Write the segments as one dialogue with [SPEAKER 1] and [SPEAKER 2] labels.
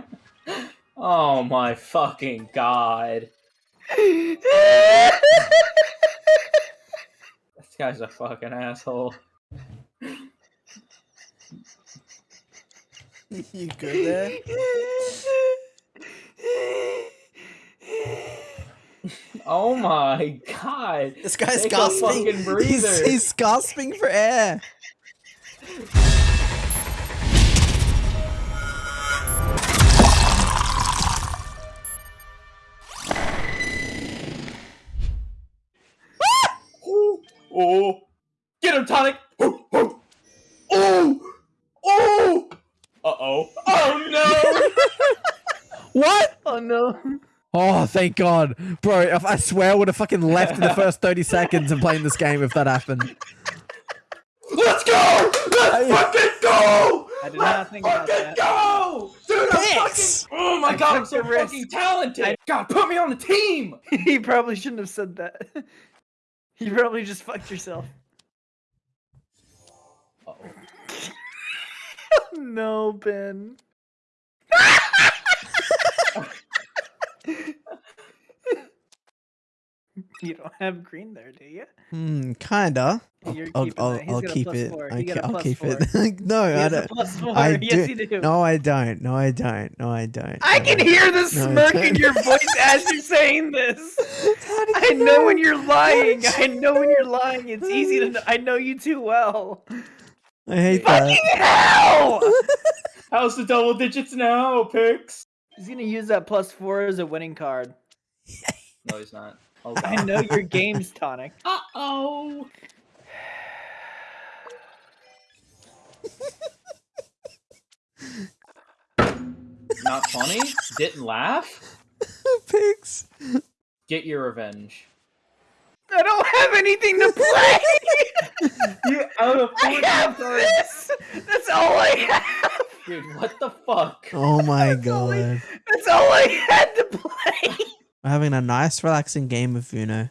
[SPEAKER 1] oh my fucking god. This guy's a fucking asshole.
[SPEAKER 2] you good there?
[SPEAKER 1] Oh my god.
[SPEAKER 2] This guy's
[SPEAKER 1] Take
[SPEAKER 2] gasping. He's, he's gasping for air.
[SPEAKER 1] No.
[SPEAKER 3] Oh,
[SPEAKER 2] thank God. Bro, I swear I would have fucking left in the first 30 seconds of playing this game if that happened.
[SPEAKER 1] Let's go! Let's fucking go!
[SPEAKER 3] I did
[SPEAKER 1] Let's
[SPEAKER 3] not think about
[SPEAKER 1] fucking
[SPEAKER 3] that.
[SPEAKER 1] go! Dude, I'm
[SPEAKER 2] Pix!
[SPEAKER 1] fucking... Oh my
[SPEAKER 3] I
[SPEAKER 1] god, I'm so fucking talented!
[SPEAKER 3] I-
[SPEAKER 1] God, put me on the team!
[SPEAKER 3] he probably shouldn't have said that. You probably just fucked yourself.
[SPEAKER 1] Uh-oh.
[SPEAKER 3] no, Ben. You don't have green there, do you?
[SPEAKER 2] Hmm, kinda. I'll,
[SPEAKER 3] You're
[SPEAKER 2] I'll, I'll, I'll keep it.
[SPEAKER 3] four.
[SPEAKER 2] I
[SPEAKER 3] He got
[SPEAKER 2] ca-
[SPEAKER 3] a
[SPEAKER 2] I'll keep
[SPEAKER 3] four.
[SPEAKER 2] it. no, I don't. I
[SPEAKER 3] yes,
[SPEAKER 2] do-
[SPEAKER 3] you do.
[SPEAKER 2] No, I don't. No, I don't. No, I don't.
[SPEAKER 3] I
[SPEAKER 2] No,
[SPEAKER 3] can
[SPEAKER 2] I-
[SPEAKER 3] hear the
[SPEAKER 2] No,
[SPEAKER 3] smirk in your voice as you're saying this. I
[SPEAKER 2] you
[SPEAKER 3] know when you're lying. I know when you're lying. It's easy to know. I know you too well.
[SPEAKER 2] I hate
[SPEAKER 3] Fucking
[SPEAKER 2] that.
[SPEAKER 3] hell!
[SPEAKER 1] How's the double digits now, Pix?
[SPEAKER 3] He's gonna use that plus four as a winning card.
[SPEAKER 1] No, he's not. Oh
[SPEAKER 3] I know your game's tonic.
[SPEAKER 1] Uh-oh! Not funny? Didn't laugh?
[SPEAKER 2] Pigs.
[SPEAKER 1] Get your revenge.
[SPEAKER 3] I don't have anything to play.
[SPEAKER 1] You out of
[SPEAKER 3] I have this. That's all I have.
[SPEAKER 1] Dude, what the fuck?
[SPEAKER 2] Oh my
[SPEAKER 3] That's all
[SPEAKER 2] god.
[SPEAKER 3] That's all I had to play.
[SPEAKER 2] We're having a nice, relaxing game of Uno.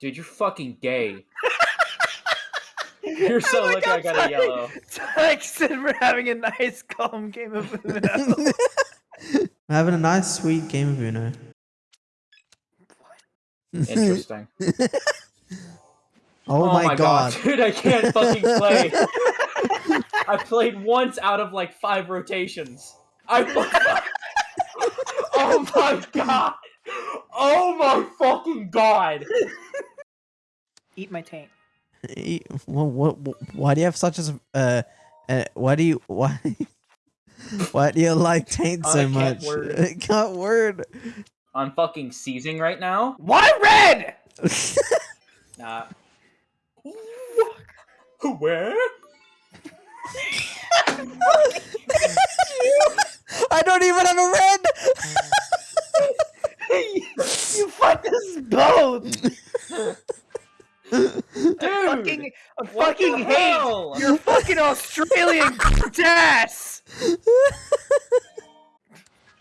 [SPEAKER 1] Dude, you're fucking gay. You're so
[SPEAKER 3] Oh my
[SPEAKER 1] lucky I
[SPEAKER 3] God,
[SPEAKER 1] got a yellow.
[SPEAKER 3] Tonic said we're having a nice, calm game of Uno.
[SPEAKER 2] We're having a nice, sweet game of Uno.
[SPEAKER 1] Interesting.
[SPEAKER 2] Oh, oh, my, god.
[SPEAKER 1] Dude, I can't fucking play. I played once out of like five rotations. I Oh my god! Oh my fucking god!
[SPEAKER 3] Eat my taint.
[SPEAKER 2] Eh, What, what, what- why do you have such a uh, uh why do you why why do you like taint so
[SPEAKER 1] can't
[SPEAKER 2] much
[SPEAKER 1] word.
[SPEAKER 2] can't word
[SPEAKER 1] I'm fucking seizing right now.
[SPEAKER 3] Why red?
[SPEAKER 1] Nah. Where?
[SPEAKER 2] I don't even have a red
[SPEAKER 3] you fucked us both.
[SPEAKER 1] Dude!
[SPEAKER 3] I fucking, I fucking hate
[SPEAKER 1] hell?
[SPEAKER 3] your fucking Australian ass.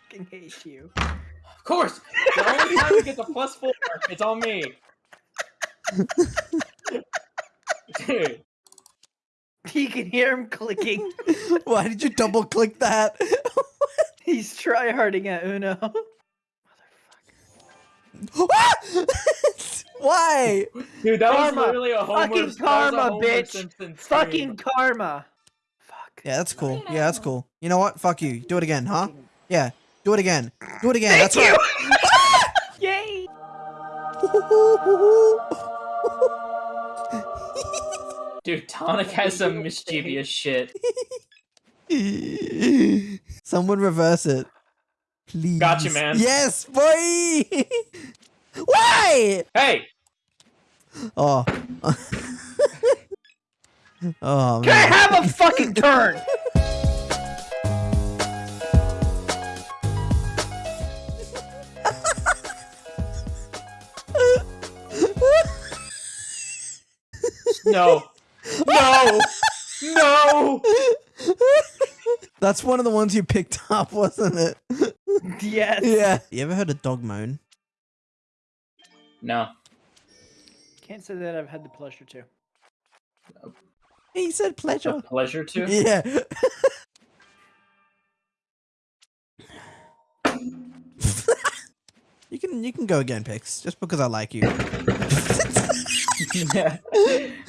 [SPEAKER 3] fucking hate you.
[SPEAKER 1] Of course! The only time he get the plus four, it's on me. Dude.
[SPEAKER 3] You can hear him clicking.
[SPEAKER 2] why did you double click that
[SPEAKER 3] He's tryharding at Uno. Motherfucker.
[SPEAKER 2] Why
[SPEAKER 1] Dude, that
[SPEAKER 3] Karma.
[SPEAKER 1] was literally a Homer.
[SPEAKER 3] Fucking
[SPEAKER 1] that was a
[SPEAKER 3] karma,
[SPEAKER 1] Homer
[SPEAKER 3] bitch.
[SPEAKER 1] Simpson
[SPEAKER 3] Fucking karma. Fuck.
[SPEAKER 2] yeah that's cool yeah that's cool you know what fuck you do it again huh yeah do it again do it again
[SPEAKER 3] Thank
[SPEAKER 2] that's
[SPEAKER 3] you.
[SPEAKER 2] right
[SPEAKER 3] Yay.
[SPEAKER 1] Dude, Tonic has some mischievous shit.
[SPEAKER 2] Someone reverse it. Please.
[SPEAKER 1] Gotcha, man.
[SPEAKER 2] Yes, boy! Why?
[SPEAKER 1] Hey!
[SPEAKER 2] Oh. oh,
[SPEAKER 3] Can I have a fucking turn?
[SPEAKER 1] No! No! no!
[SPEAKER 2] That's one of the ones you picked up, wasn't it?
[SPEAKER 3] Yes.
[SPEAKER 2] Yeah. You ever heard a dog moan?
[SPEAKER 1] No.
[SPEAKER 3] Can't say that I've had the pleasure to.
[SPEAKER 2] He said pleasure.
[SPEAKER 1] Pleasure to?
[SPEAKER 2] Yeah. you can you can go again, Pix, just because I like you.
[SPEAKER 1] yeah.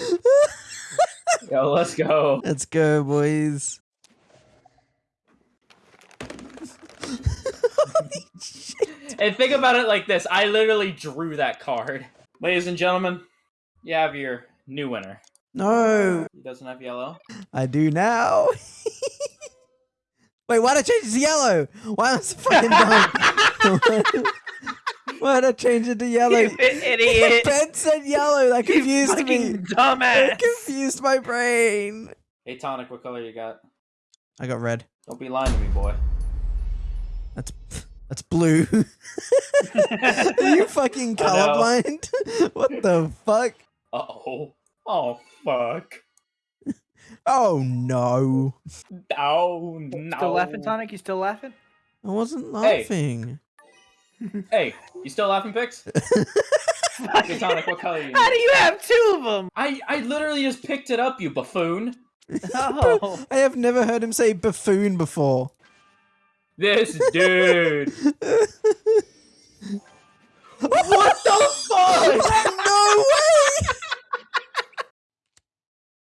[SPEAKER 1] Yo, let's go.
[SPEAKER 2] Let's go, boys.
[SPEAKER 1] And think about it like this: I literally drew that card. Ladies and gentlemen, you have your new winner.
[SPEAKER 2] No,
[SPEAKER 1] He doesn't have yellow.
[SPEAKER 2] I do now. Wait, why did I change it to yellow? Why am I so fucking dumb? Why'd I change it to yellow?
[SPEAKER 3] You idiot.
[SPEAKER 2] Ben said yellow. That
[SPEAKER 3] You
[SPEAKER 2] confused me.
[SPEAKER 3] fucking
[SPEAKER 2] That
[SPEAKER 3] dumbass.
[SPEAKER 2] confused my brain.
[SPEAKER 1] Hey, Tonic, what color you got?
[SPEAKER 2] I got red.
[SPEAKER 1] Don't be lying to me, boy.
[SPEAKER 2] That's that's blue. Are you fucking colorblind? what the fuck?
[SPEAKER 1] Uh oh. Oh fuck.
[SPEAKER 2] Oh no.
[SPEAKER 1] Oh no.
[SPEAKER 3] Still laughing, Tonic? You still laughing?
[SPEAKER 2] I wasn't laughing.
[SPEAKER 1] Hey, you still laughing, Pix? Hey, what color you?
[SPEAKER 3] How do you have two of them?
[SPEAKER 1] I I literally just picked it up, you buffoon.
[SPEAKER 3] Oh.
[SPEAKER 2] I have never heard him say buffoon before.
[SPEAKER 1] This dude. what the fuck?
[SPEAKER 2] no way!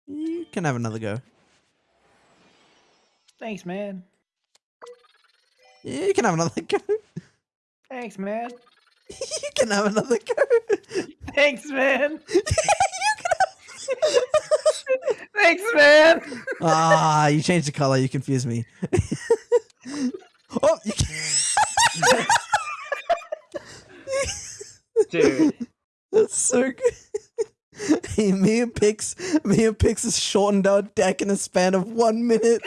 [SPEAKER 2] You can have another go.
[SPEAKER 3] Thanks, man.
[SPEAKER 2] You can have another go.
[SPEAKER 3] Thanks, man.
[SPEAKER 2] You can have another go.
[SPEAKER 3] Thanks, man. Thanks, man.
[SPEAKER 2] ah, you changed the color. You confused me. oh, you can-
[SPEAKER 1] Dude.
[SPEAKER 2] that's so good. Hey, me and Pix, me and Pix has shortened our deck in a span of one minute.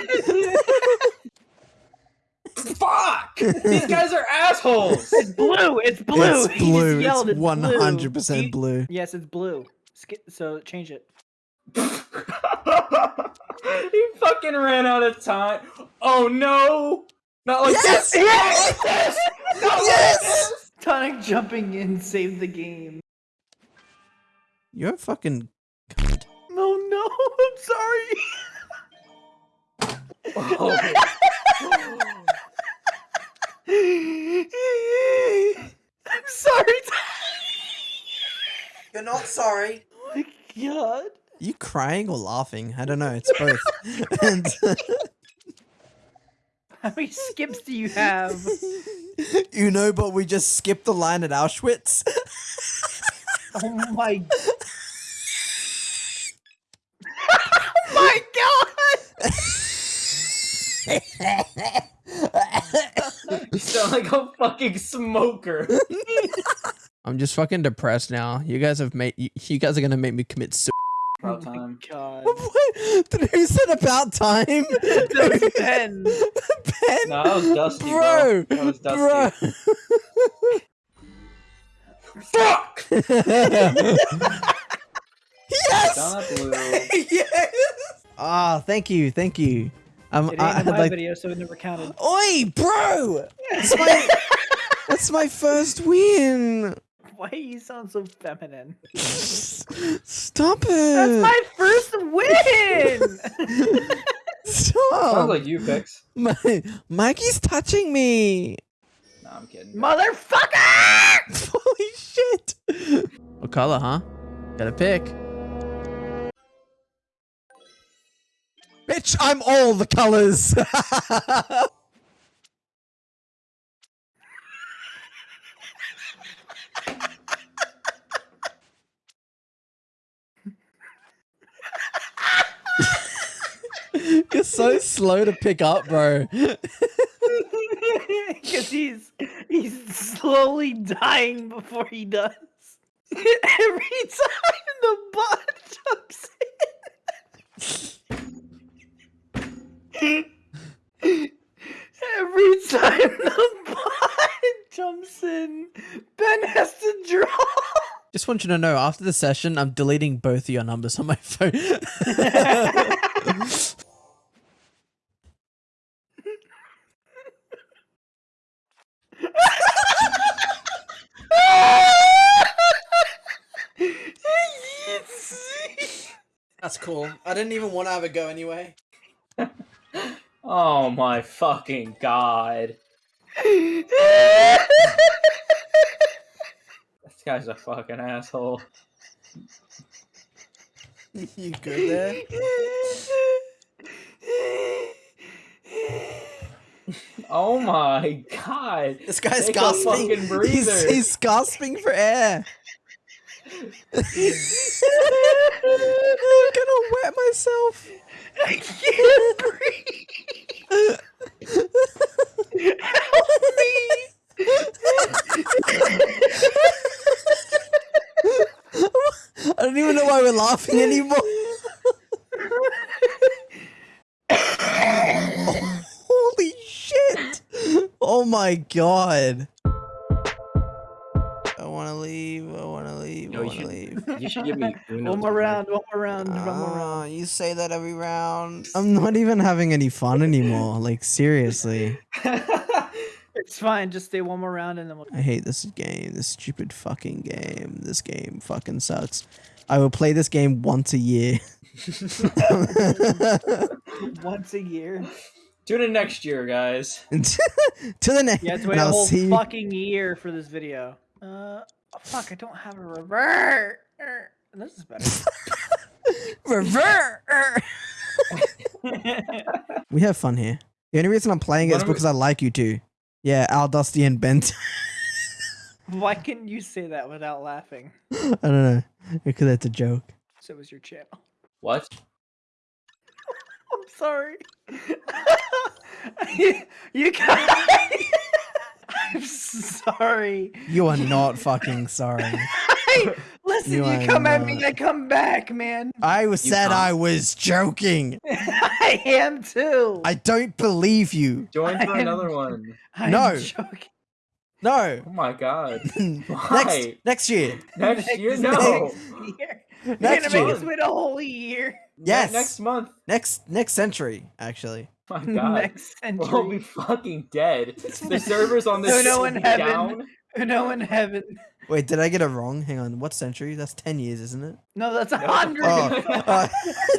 [SPEAKER 1] Fuck! These guys are assholes!
[SPEAKER 3] It's blue. It's blue.
[SPEAKER 2] It's
[SPEAKER 3] He just
[SPEAKER 2] blue.
[SPEAKER 3] yelled,
[SPEAKER 2] It's one hundred percent
[SPEAKER 3] You-
[SPEAKER 2] blue.
[SPEAKER 3] Yes, it's blue. Sk- so change it.
[SPEAKER 1] he fucking ran out of time. Oh no! Not like
[SPEAKER 2] Yes!
[SPEAKER 1] this!
[SPEAKER 2] Yes!
[SPEAKER 1] Not like this! Not like
[SPEAKER 2] Yes!
[SPEAKER 1] this!
[SPEAKER 3] Tonic jumping in saved the game.
[SPEAKER 2] You're a fucking.
[SPEAKER 3] No, no. I'm sorry.
[SPEAKER 1] Oh.
[SPEAKER 3] I'm sorry.
[SPEAKER 2] You're not sorry.
[SPEAKER 3] Oh my god.
[SPEAKER 2] You crying or laughing? I don't know. It's both. and
[SPEAKER 3] How many skips do you have?
[SPEAKER 2] you know, but we just skipped the line at Auschwitz.
[SPEAKER 3] Oh my. oh my god.
[SPEAKER 1] You sound like a fucking smoker.
[SPEAKER 2] I'm just fucking depressed now. You guys have made. You, you guys are gonna make me commit suicide.
[SPEAKER 1] About time.
[SPEAKER 3] God.
[SPEAKER 2] Who said about time?
[SPEAKER 3] That was Ben.
[SPEAKER 2] Ben.
[SPEAKER 1] No, that was Dusty, bro.
[SPEAKER 2] bro.
[SPEAKER 1] That was Dusty.
[SPEAKER 2] Bro.
[SPEAKER 1] Fuck!
[SPEAKER 2] yes.
[SPEAKER 1] Down that blue.
[SPEAKER 2] yes. Ah, thank you, thank you. Um,
[SPEAKER 3] It ain't
[SPEAKER 2] I,
[SPEAKER 3] in
[SPEAKER 2] I'd
[SPEAKER 3] my
[SPEAKER 2] like.
[SPEAKER 3] video, so it never counted.
[SPEAKER 2] Oi, bro! That's my. that's my first win.
[SPEAKER 3] Why do you sound so feminine?
[SPEAKER 2] Stop it.
[SPEAKER 3] That's my first win!
[SPEAKER 2] Stop.
[SPEAKER 1] Sounds like you, Pix.
[SPEAKER 2] My, Mikey's touching me.
[SPEAKER 1] No, I'm kidding.
[SPEAKER 3] Motherfucker!
[SPEAKER 2] Holy shit. What color, huh? Gotta pick. Bitch, I'm all the colors. You're so slow to pick up, bro.
[SPEAKER 3] Because he's he's slowly dying before he does. Every time the bot jumps in. Every time the bot jumps in, Ben has to draw.
[SPEAKER 2] Just want you to know, after the session, I'm deleting both of your numbers on my phone. That's cool. I didn't even want to have a go anyway.
[SPEAKER 1] Oh my fucking god. This guy's a fucking asshole.
[SPEAKER 2] you good there?
[SPEAKER 1] Oh my god.
[SPEAKER 2] This guy's
[SPEAKER 1] Take
[SPEAKER 2] gasping. He's, he's gasping for air. I'm gonna wet myself.
[SPEAKER 3] I can't breathe. Help me.
[SPEAKER 2] I don't even know why we're laughing anymore. Holy shit! Oh my god.
[SPEAKER 1] No, you
[SPEAKER 2] wanna
[SPEAKER 1] should-
[SPEAKER 2] leave.
[SPEAKER 1] You should give me
[SPEAKER 3] One more
[SPEAKER 1] to
[SPEAKER 3] round, one more round, one more round.
[SPEAKER 2] Ah, you say that every round. I'm not even having any fun anymore. Like seriously.
[SPEAKER 3] It's fine, just stay one more round and then we'll
[SPEAKER 2] I hate this game. This stupid fucking game. This game fucking sucks. I will play this game once a year.
[SPEAKER 3] once a year.
[SPEAKER 1] Tune in next year, guys.
[SPEAKER 2] to the next.
[SPEAKER 3] You have to wait
[SPEAKER 2] and
[SPEAKER 3] a
[SPEAKER 2] I'll
[SPEAKER 3] whole
[SPEAKER 2] see.
[SPEAKER 3] fucking year for this video. Uh, oh, fuck, I don't have a revert. This is better.
[SPEAKER 2] Revert. we have fun here. The only reason I'm playing it is
[SPEAKER 1] Why we-
[SPEAKER 2] because I like you two. Yeah, Al Dusty and Bent.
[SPEAKER 3] Why can't you say that without laughing?
[SPEAKER 2] I don't know because it's a joke.
[SPEAKER 3] So was your channel.
[SPEAKER 1] What?
[SPEAKER 3] I'm sorry. you, you guys. I'm sorry.
[SPEAKER 2] You are not fucking sorry.
[SPEAKER 3] Hey, listen,
[SPEAKER 2] You
[SPEAKER 3] you,
[SPEAKER 2] are
[SPEAKER 3] come at me,
[SPEAKER 2] not.
[SPEAKER 3] I come back, man.
[SPEAKER 2] I was
[SPEAKER 1] You
[SPEAKER 2] said
[SPEAKER 1] can't.
[SPEAKER 2] I was joking.
[SPEAKER 3] I am too.
[SPEAKER 2] I don't believe you.
[SPEAKER 1] Join for
[SPEAKER 3] am-
[SPEAKER 1] another one.
[SPEAKER 3] I'm
[SPEAKER 2] No.
[SPEAKER 3] joking.
[SPEAKER 2] No.
[SPEAKER 1] Oh my god.
[SPEAKER 2] next
[SPEAKER 1] Why?
[SPEAKER 2] next year.
[SPEAKER 1] Next year?
[SPEAKER 3] Next
[SPEAKER 1] No.
[SPEAKER 3] year.
[SPEAKER 2] Next
[SPEAKER 3] You're gonna make
[SPEAKER 2] year.
[SPEAKER 3] us wait a whole year.
[SPEAKER 2] Yes.
[SPEAKER 1] Next month.
[SPEAKER 2] Next next century, actually.
[SPEAKER 1] My god.
[SPEAKER 3] Next
[SPEAKER 1] We'll be fucking dead. The servers on this
[SPEAKER 3] No, no,
[SPEAKER 1] will
[SPEAKER 3] in
[SPEAKER 1] be
[SPEAKER 3] heaven.
[SPEAKER 1] down.
[SPEAKER 3] No in heaven.
[SPEAKER 2] Wait, did I get it wrong? Hang on. What century? That's 10 years, isn't it?
[SPEAKER 3] No, that's a
[SPEAKER 1] No.
[SPEAKER 3] hundred.
[SPEAKER 2] Oh, uh,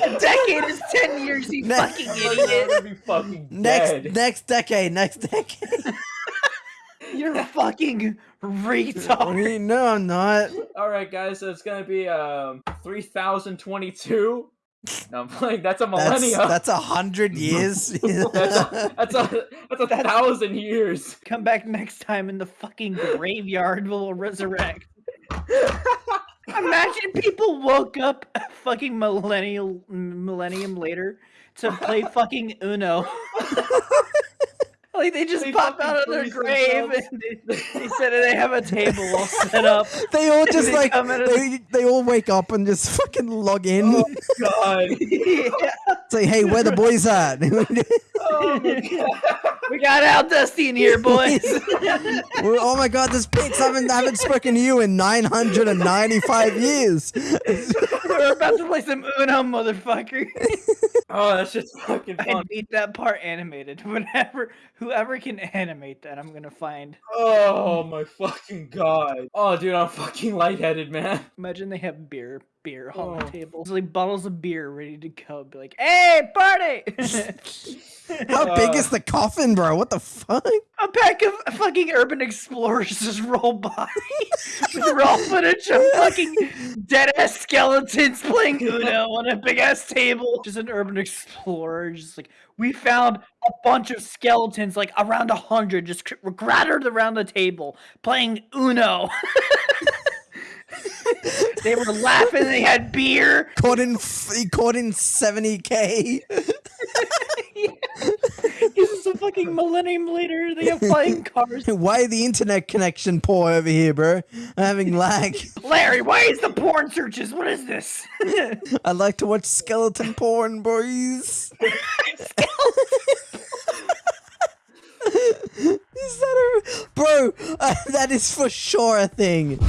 [SPEAKER 3] a decade is ten years, you
[SPEAKER 2] Ne-
[SPEAKER 3] fucking
[SPEAKER 1] I'm
[SPEAKER 3] idiot.
[SPEAKER 1] gonna be fucking
[SPEAKER 2] next
[SPEAKER 1] dead.
[SPEAKER 2] next decade, next decade.
[SPEAKER 3] You're fucking retard.
[SPEAKER 2] no, I'm not.
[SPEAKER 1] All right, guys. So it's gonna be um 3022. No, I'm playing. That's a
[SPEAKER 2] That's
[SPEAKER 1] millennia.
[SPEAKER 2] that's a hundred years.
[SPEAKER 1] that's a that's a that's a
[SPEAKER 3] That's-
[SPEAKER 1] thousand years.
[SPEAKER 3] Come back next time in the fucking graveyard. We'll resurrect. Imagine people woke up a fucking millennial millennium later to play fucking Uno. Like they just
[SPEAKER 1] They
[SPEAKER 3] pop out of their grave
[SPEAKER 1] themselves.
[SPEAKER 3] and they, they said they have a table all set up.
[SPEAKER 2] they all just
[SPEAKER 3] They
[SPEAKER 2] like
[SPEAKER 3] come in and-
[SPEAKER 2] they, they all wake up and just fucking log in.
[SPEAKER 1] Oh god.
[SPEAKER 3] yeah.
[SPEAKER 2] Say, hey, where the boys at?
[SPEAKER 1] Oh.
[SPEAKER 3] We got Al Dusty in here, boys.
[SPEAKER 2] Oh my god, this pix I haven't I haven't spoken to you in nine hundred and ninety five years.
[SPEAKER 3] We're about to play some Uno, motherfucker.
[SPEAKER 1] Oh, that's just fucking
[SPEAKER 3] I need that part animated. Whenever, whoever can animate that, I'm gonna find.
[SPEAKER 1] Oh my fucking god. Oh, dude, I'm fucking lightheaded, man.
[SPEAKER 3] Imagine they have beer, beer on the
[SPEAKER 1] Oh.
[SPEAKER 3] table. It's like bottles of beer ready to go. Be like, hey, party!
[SPEAKER 2] How big
[SPEAKER 1] Uh.
[SPEAKER 2] is the coffin, bro? What the fuck?
[SPEAKER 3] A pack of fucking urban explorers just roll by with raw footage of fucking dead ass skeletons playing Uno on a big ass table. Just an urban explorer, just like we found a bunch of skeletons, like around a hundred, just cr- scattered around the table playing Uno. they were laughing. They had beer.
[SPEAKER 2] Caught in he caught in seventy k.
[SPEAKER 3] This is a fucking millennium later. They have flying cars.
[SPEAKER 2] Why the internet connection poor over here, bro? I'm having lag.
[SPEAKER 3] Larry, why is the porn searches? What is this?
[SPEAKER 2] I like to watch skeleton porn, boys. is that a bro? Uh, that is for sure a thing.